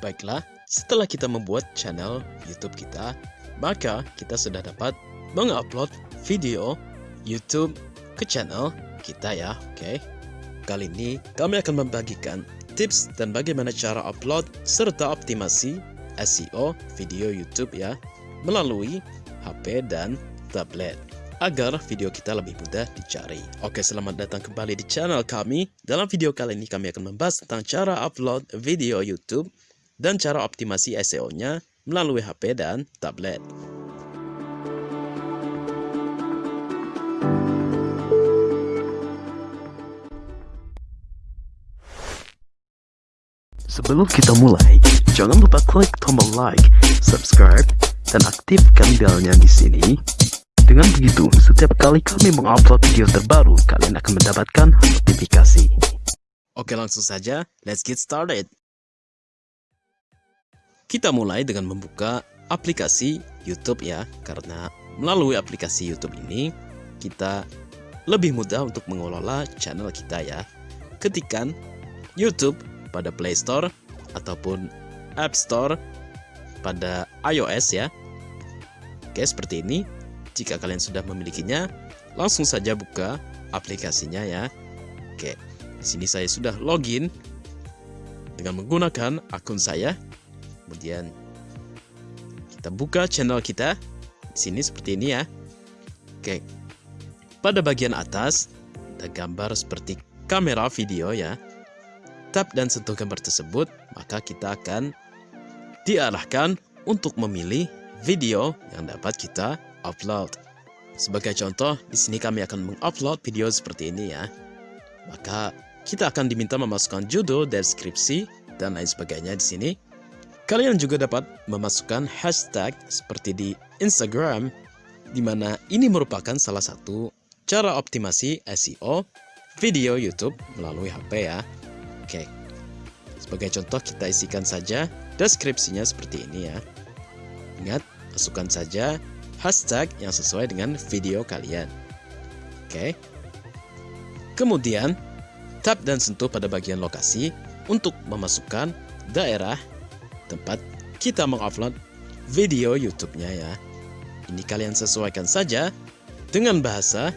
Baiklah, setelah kita membuat channel YouTube kita, maka kita sudah dapat mengupload video YouTube ke channel kita ya, oke? Kali ini kami akan membagikan tips dan bagaimana cara upload serta optimasi SEO video YouTube ya melalui HP dan tablet agar video kita lebih mudah dicari. Oke, selamat datang kembali di channel kami. Dalam video kali ini kami akan membahas tentang cara upload video YouTube dan cara optimasi SEO-nya melalui HP dan tablet. Sebelum kita mulai, jangan lupa klik tombol like, subscribe, dan aktifkan belnya di sini dengan begitu, setiap kali kami mengupload video terbaru, kalian akan mendapatkan notifikasi. Oke langsung saja, let's get started. Kita mulai dengan membuka aplikasi YouTube ya, karena melalui aplikasi YouTube ini, kita lebih mudah untuk mengelola channel kita ya. Ketikan YouTube pada Play Store ataupun App Store pada iOS ya. Oke, seperti ini. Jika kalian sudah memilikinya, langsung saja buka aplikasinya ya. Oke, di sini saya sudah login dengan menggunakan akun saya. Kemudian kita buka channel kita. Di sini seperti ini ya. Oke. Pada bagian atas ada gambar seperti kamera video ya. Tap dan sentuh gambar tersebut, maka kita akan diarahkan untuk memilih video yang dapat kita upload. Sebagai contoh, di sini kami akan mengupload video seperti ini ya. Maka kita akan diminta memasukkan judul, deskripsi, dan lain sebagainya di sini. Kalian juga dapat memasukkan hashtag seperti di Instagram, di mana ini merupakan salah satu cara optimasi SEO video YouTube melalui HP ya. Oke, sebagai contoh kita isikan saja deskripsinya seperti ini ya. Ingat, masukkan saja hashtag yang sesuai dengan video kalian. Oke. Kemudian, tap dan sentuh pada bagian lokasi untuk memasukkan daerah tempat kita mengupload video YouTube-nya ya. Ini kalian sesuaikan saja dengan bahasa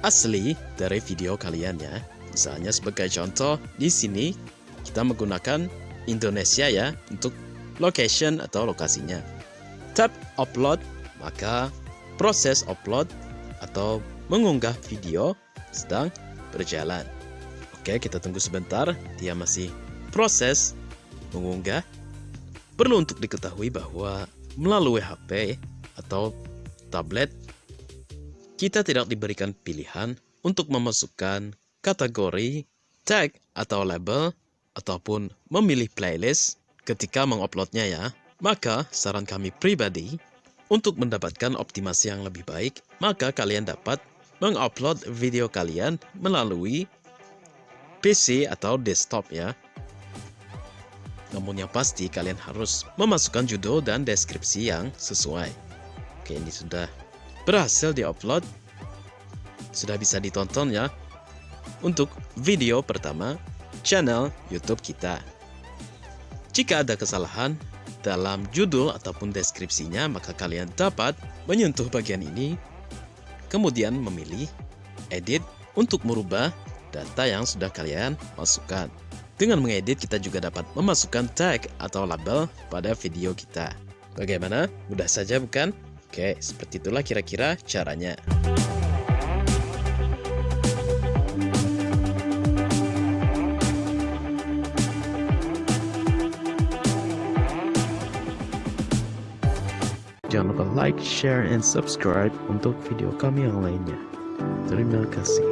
asli dari video kalian ya. Misalnya sebagai contoh di sini kita menggunakan Indonesia ya untuk location atau lokasinya. Tap upload maka proses upload atau mengunggah video sedang berjalan. Oke, kita tunggu sebentar, dia masih proses mengunggah. Perlu untuk diketahui bahwa melalui HP atau tablet, kita tidak diberikan pilihan untuk memasukkan kategori, tag, atau label, ataupun memilih playlist ketika menguploadnya ya. Maka, saran kami pribadi, untuk mendapatkan optimasi yang lebih baik, maka kalian dapat mengupload video kalian melalui PC atau desktop ya. Namun yang pasti kalian harus memasukkan judul dan deskripsi yang sesuai. Oke, ini sudah berhasil diupload. Sudah bisa ditonton ya. Untuk video pertama, channel YouTube kita. Jika ada kesalahan, dalam judul ataupun deskripsinya, maka kalian dapat menyentuh bagian ini, kemudian memilih edit untuk merubah data yang sudah kalian masukkan. Dengan mengedit, kita juga dapat memasukkan tag atau label pada video kita. Bagaimana? Mudah saja bukan? Oke, seperti itulah kira-kira caranya. Jangan lupa like, share, and subscribe untuk video kami yang lainnya. Terima kasih.